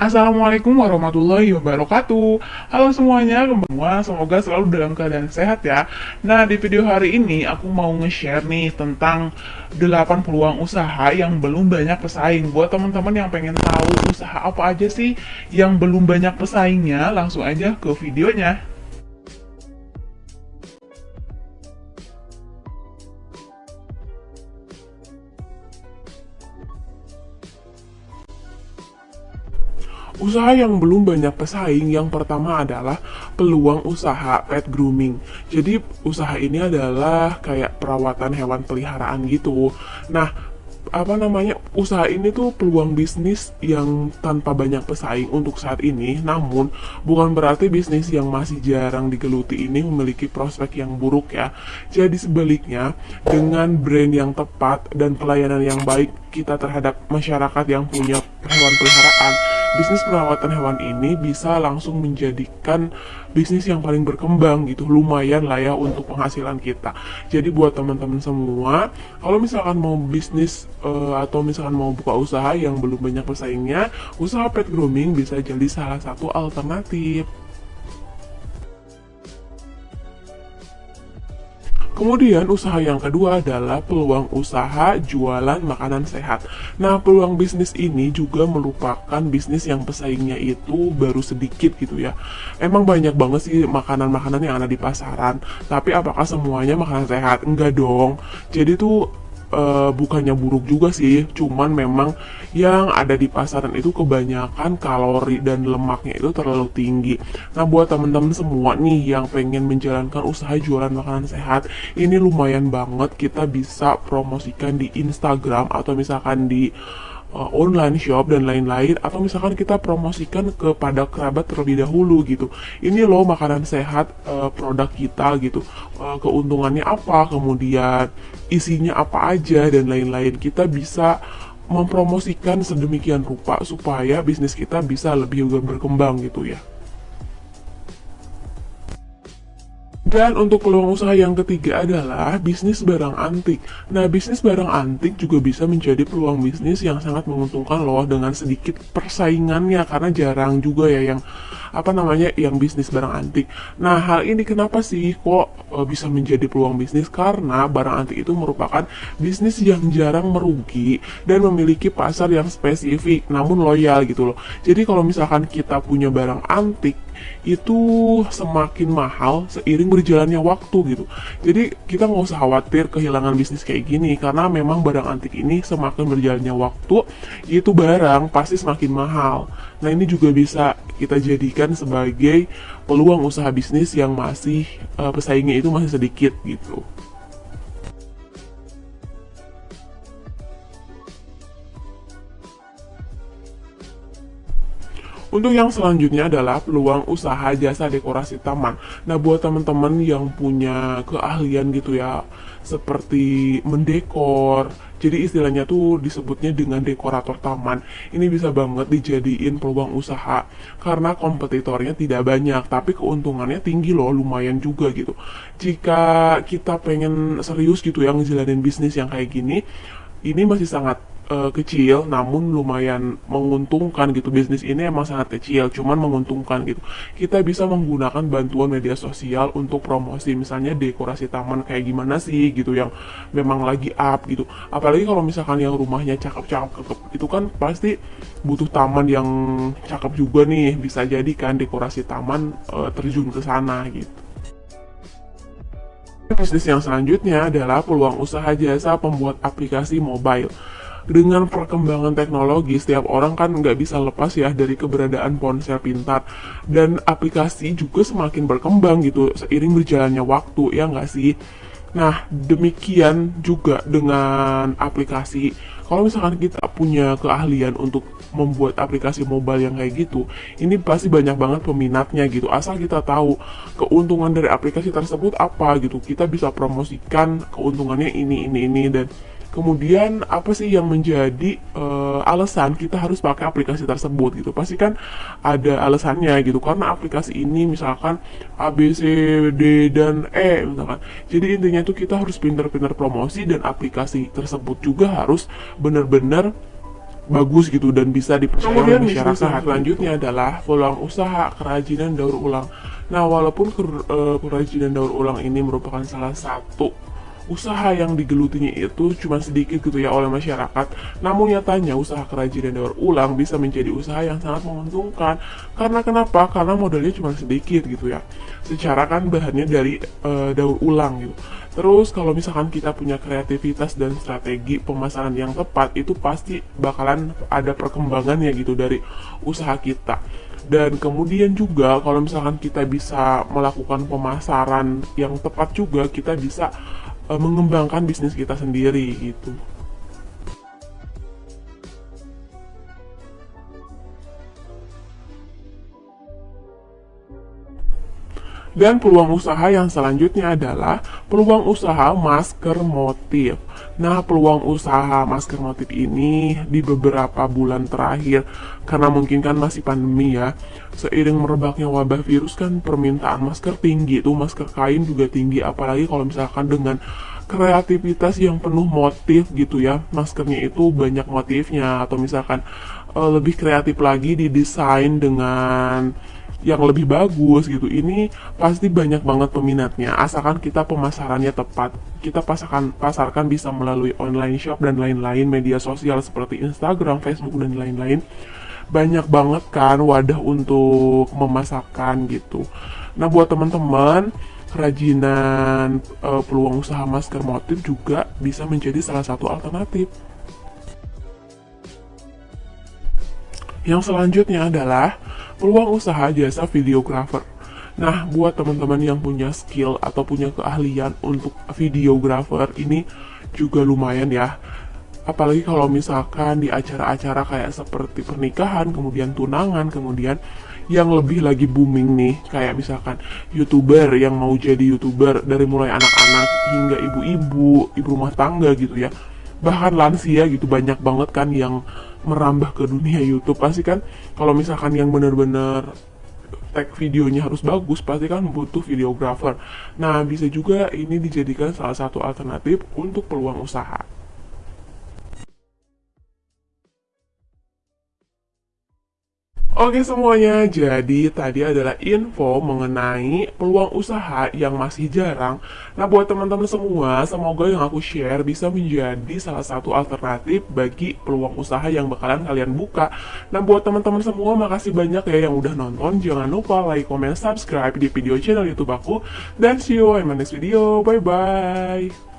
Assalamualaikum warahmatullahi wabarakatuh. Halo semuanya, semua semoga selalu dalam keadaan sehat ya. Nah di video hari ini aku mau nge-share nih tentang 8 peluang usaha yang belum banyak pesaing. Buat teman-teman yang pengen tahu usaha apa aja sih yang belum banyak pesaingnya Langsung aja ke videonya Usaha yang belum banyak pesaing yang pertama adalah peluang usaha pet grooming. Jadi usaha ini adalah kayak perawatan hewan peliharaan gitu. Nah, apa namanya usaha ini tuh peluang bisnis yang tanpa banyak pesaing untuk saat ini namun bukan berarti bisnis yang masih jarang digeluti ini memiliki prospek yang buruk ya jadi sebaliknya dengan brand yang tepat dan pelayanan yang baik kita terhadap masyarakat yang punya hewan peliharaan bisnis perawatan hewan ini bisa langsung menjadikan bisnis yang paling berkembang gitu lumayan lah ya untuk penghasilan kita. Jadi buat teman-teman semua kalau misalkan mau bisnis uh, atau misalkan mau buka usaha yang belum banyak pesaingnya usaha pet grooming bisa jadi salah satu alternatif Kemudian usaha yang kedua adalah peluang usaha jualan makanan sehat. Nah, peluang bisnis ini juga merupakan bisnis yang pesaingnya itu baru sedikit gitu ya. Emang banyak banget sih makanan-makanan yang ada di pasaran, tapi apakah semuanya makanan sehat? Enggak dong. Jadi tuh uh, bukannya buruk juga sih, cuman memang yang ada di pasaran itu kebanyakan kalori dan lemaknya itu terlalu tinggi. Nah, buat teman-teman semua nih yang pengen menjalankan usaha jualan makanan sehat, ini lumayan banget kita bisa promosikan di Instagram atau misalkan di uh, online shop dan lain-lain atau misalkan kita promosikan kepada kerabat terlebih dahulu gitu. Ini loh makanan sehat uh, produk kita gitu. Keuntungannya apa? Kemudian isinya apa aja dan lain-lain. Kita bisa mempromosikan sedemikian rupa supaya bisnis kita bisa lebih berkembang gitu ya Dan untuk peluang usaha yang ketiga adalah bisnis barang antik. Nah, bisnis barang antik juga bisa menjadi peluang bisnis yang sangat menguntungkan loh dengan sedikit persaingannya karena jarang juga ya yang apa namanya yang bisnis barang antik. Nah, hal ini kenapa sih kok e, bisa menjadi peluang bisnis? Karena barang antik itu merupakan bisnis yang jarang merugi dan memiliki pasar yang spesifik namun loyal gitu loh. Jadi kalau misalkan kita punya barang antik itu semakin mahal seiring berjalannya waktu gitu. Jadi kita nggak usah khawatir kehilangan bisnis kayak gini karena memang barang antik ini semakin berjalannya waktu itu barang pasti semakin mahal. Nah ini juga bisa kita jadikan sebagai peluang usaha bisnis yang masih uh, pesaingnya itu masih sedikit gitu. Untuk yang selanjutnya adalah peluang usaha jasa dekorasi taman. Nah, buat teman-teman yang punya keahlian gitu ya, seperti mendekor, jadi istilahnya tuh disebutnya dengan dekorator taman. Ini bisa banget dijadiin peluang usaha karena kompetitornya tidak banyak, tapi keuntungannya tinggi loh, lumayan juga gitu. Jika kita pengen serius gitu yang ngejalanin bisnis yang kayak gini, ini masih sangat uh, kecil namun lumayan menguntungkan gitu. Bisnis ini emang sangat kecil cuman menguntungkan gitu. Kita bisa menggunakan bantuan media sosial untuk promosi misalnya dekorasi taman kayak gimana sih gitu yang memang lagi up gitu. Apalagi kalau misalkan yang rumahnya cakep-cakep itu kan pasti butuh taman yang cakep juga nih. Bisa jadi kan dekorasi taman uh, terjun ke sana gitu. Bisnis yang selanjutnya adalah peluang usaha jasa pembuat aplikasi mobile dengan perkembangan teknologi setiap orang kan nggak bisa lepas ya dari keberadaan ponsel pintar. Dan aplikasi juga semakin berkembang gitu seiring berjalannya waktu ya nggak sih? Nah demikian juga dengan aplikasi. Kalau misalkan kita punya keahlian untuk membuat aplikasi mobile yang kayak gitu, ini pasti banyak banget peminatnya gitu. Asal kita tahu keuntungan dari aplikasi tersebut apa gitu, kita bisa promosikan keuntungannya ini ini ini dan Kemudian apa sih yang menjadi uh, alasan kita harus pakai aplikasi tersebut gitu? Pasti kan ada alasannya gitu karena aplikasi ini misalkan A B C D dan E misalkan. Jadi intinya itu kita harus pintar-pintar promosi dan aplikasi tersebut juga harus benar-benar bagus gitu dan bisa dipercaya oleh masyarakat. Selanjutnya adalah peluang usaha kerajinan daur ulang. Nah, walaupun eh, kerajinan daur ulang ini merupakan salah satu usaha yang digelutinya itu cuma sedikit gitu ya oleh masyarakat. Namun nyatanya usaha kerajinan daur ulang bisa menjadi usaha yang sangat menguntungkan. Karena kenapa? Karena modalnya cuma sedikit gitu ya. Secara kan bahannya dari uh, daur ulang gitu. Terus kalau misalkan kita punya kreativitas dan strategi pemasaran yang tepat itu pasti bakalan ada perkembangannya gitu dari usaha kita dan kemudian juga kalau misalkan kita bisa melakukan pemasaran yang tepat juga kita bisa uh, mengembangkan bisnis kita sendiri gitu. Dan peluang usaha yang selanjutnya adalah peluang usaha masker motif. Nah, peluang usaha masker motif ini di beberapa bulan terakhir, karena mungkin kan masih pandemi ya, seiring merebaknya wabah virus kan permintaan masker tinggi, tuh masker kain juga tinggi, apalagi kalau misalkan dengan kreativitas yang penuh motif gitu ya maskernya itu banyak motifnya atau misalkan uh, lebih kreatif lagi didesain dengan yang lebih bagus gitu. Ini pasti banyak banget peminatnya. Asalkan kita pemasarannya tepat kita pasarkan pasarkan bisa melalui online shop dan lain-lain media sosial seperti Instagram, Facebook dan lain-lain. Banyak banget kan wadah untuk memasarkan gitu. Nah buat teman-teman kerajinan uh, peluang usaha masker motif juga bisa menjadi salah satu alternatif. Yang selanjutnya adalah peluang usaha jasa videografer. Nah, buat teman-teman yang punya skill atau punya keahlian untuk videografer ini juga lumayan ya. Apalagi kalau misalkan di acara-acara kayak seperti pernikahan, kemudian tunangan, kemudian yang lebih lagi booming nih kayak misalkan youtuber yang mau jadi youtuber dari mulai anak-anak hingga ibu-ibu ibu rumah tangga gitu ya bahkan lansia gitu banyak banget kan yang merambah ke dunia YouTube. Pasti kan kalau misalkan yang bener-bener tag videonya harus bagus pasti kan butuh videographer. Nah bisa juga ini dijadikan salah satu alternatif untuk peluang usaha Oke semuanya, jadi tadi adalah info mengenai peluang usaha yang masih jarang. Nah buat teman-teman semua, semoga yang aku share bisa menjadi salah satu alternatif bagi peluang usaha yang bakalan kalian buka. Nah buat teman-teman semua, makasih banyak ya yang udah nonton. Jangan lupa like, comment, subscribe di video channel YouTube aku. Dan see you in my next video. Bye-bye.